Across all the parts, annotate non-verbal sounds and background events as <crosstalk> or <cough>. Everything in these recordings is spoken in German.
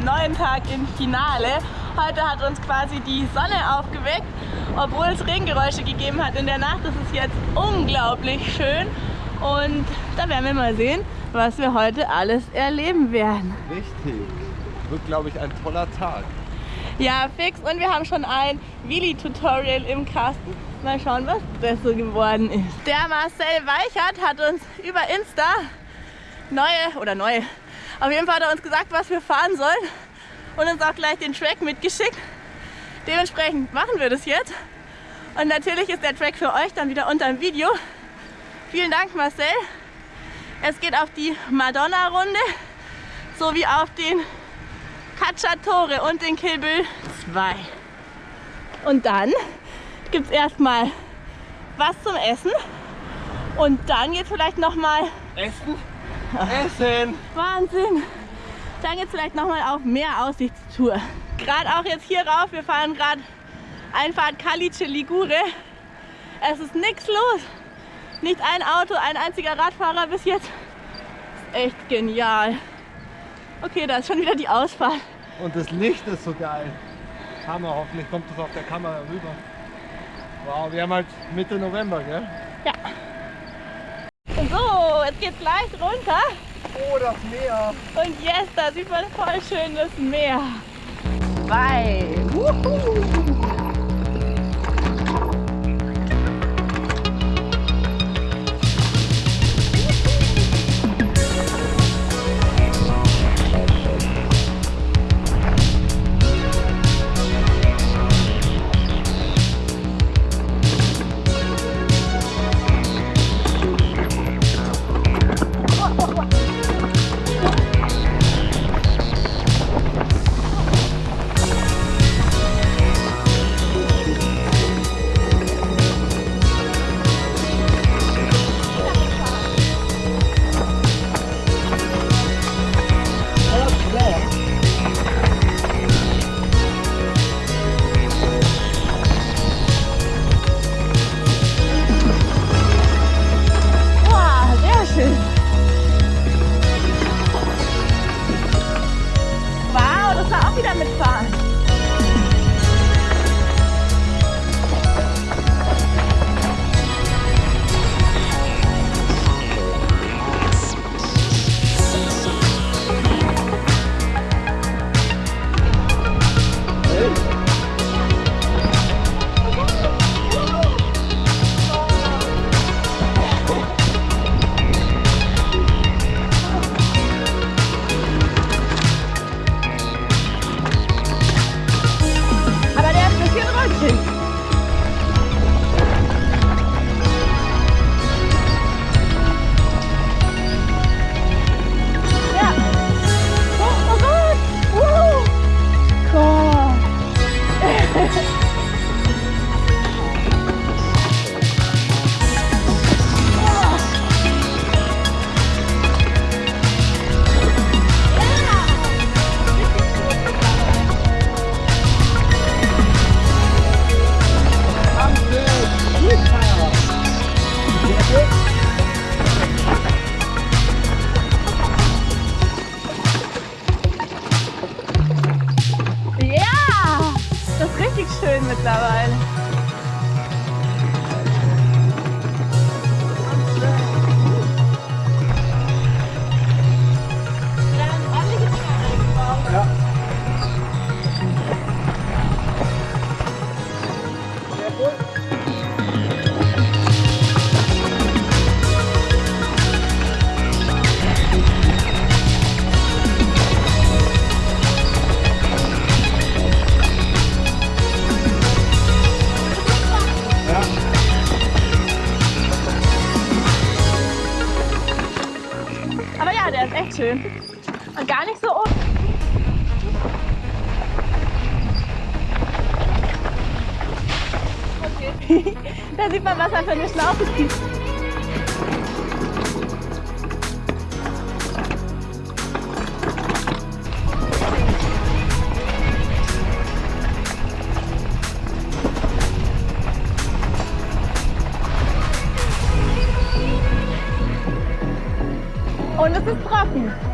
einem neuen Tag im Finale. Heute hat uns quasi die Sonne aufgeweckt, obwohl es Regengeräusche gegeben hat in der Nacht. Es ist jetzt unglaublich schön und da werden wir mal sehen, was wir heute alles erleben werden. Richtig. Wird, glaube ich, ein toller Tag. Ja, fix. Und wir haben schon ein Willi-Tutorial im Kasten. Mal schauen, was das so geworden ist. Der Marcel Weichert hat uns über Insta neue, oder neue, auf jeden Fall hat er uns gesagt, was wir fahren sollen und uns auch gleich den Track mitgeschickt. Dementsprechend machen wir das jetzt. Und natürlich ist der Track für euch dann wieder unter dem Video. Vielen Dank Marcel. Es geht auf die Madonna-Runde sowie auf den Cacciatore und den Kilbel 2. Und dann gibt es erstmal was zum Essen und dann geht vielleicht nochmal Essen? Essen! Wahnsinn! Dann geht es vielleicht nochmal auf mehr Aussichtstour. Gerade auch jetzt hier rauf, wir fahren gerade Einfahrt Calice Ligure. Es ist nichts los. Nicht ein Auto, ein einziger Radfahrer bis jetzt. Ist echt genial. Okay, da ist schon wieder die Ausfahrt. Und das Licht ist so geil. Hammer, hoffentlich kommt das auf der Kamera rüber. Wow, wir haben halt Mitte November, gell? Ja. Jetzt geht's leicht runter. Oh, das Meer. Und yes, da sieht man voll schön das Meer. Bye. Wuhu. Mittlerweile. Schön. Und gar nicht so oft. Okay. <laughs> da sieht man, was er für eine Schlaufe zieht. Und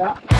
Yeah.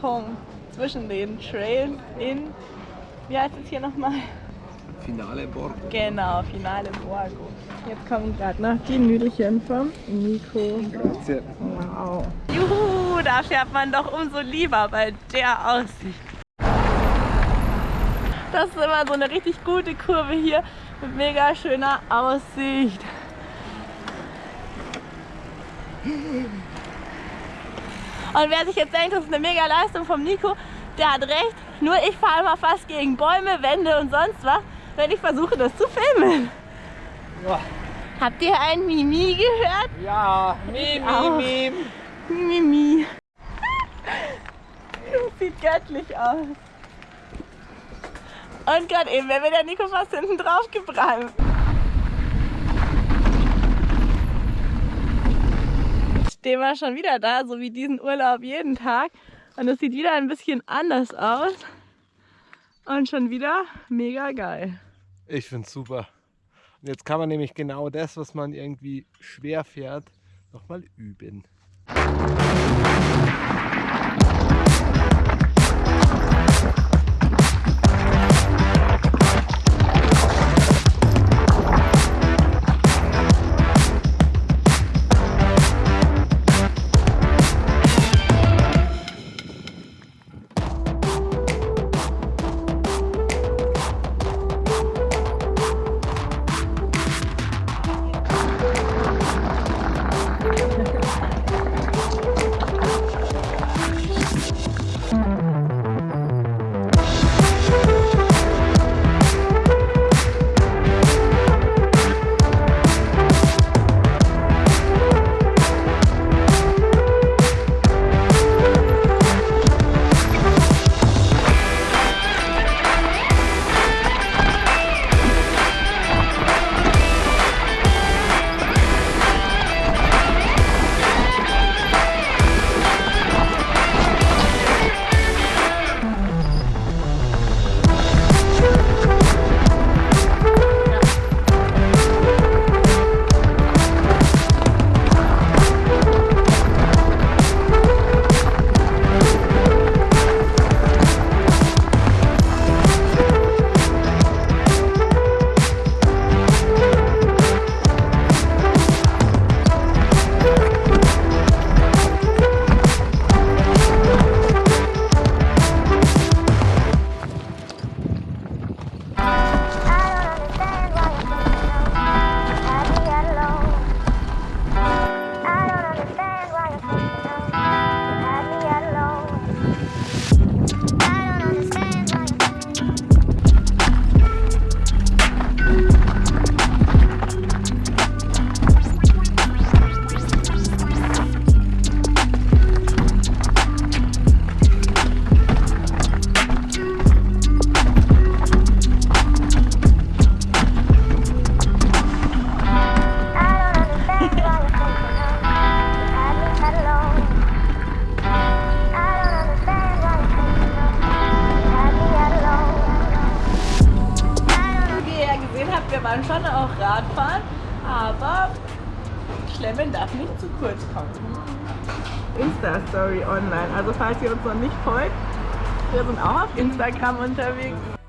Berghang zwischen den Trails in, wie heißt es hier nochmal? Finale Borgo. Genau, Finale Borgo. Jetzt kommen gerade noch die Nüdelchen vom Nico. Grazie. Wow. Juhu, da fährt man doch umso lieber bei der Aussicht. Das ist immer so eine richtig gute Kurve hier mit mega schöner Aussicht. Und wer sich jetzt denkt, das ist eine mega Leistung vom Nico, der hat recht. Nur ich fahre immer fast gegen Bäume, Wände und sonst was, wenn ich versuche, das zu filmen. Ja, Habt ihr ein Mimi gehört? ja. Mim, Auch. mim, mim. Mimi. Das <laughs> sieht göttlich aus. Und gerade eben wäre der Nico fast hinten drauf gebrannt. Stehen wir schon wieder da, so wie diesen Urlaub jeden Tag. Und es sieht wieder ein bisschen anders aus. Und schon wieder mega geil. Ich find's super. Und jetzt kann man nämlich genau das, was man irgendwie schwer fährt, nochmal üben. Falls ihr uns noch nicht folgt, wir sind auch auf Instagram unterwegs.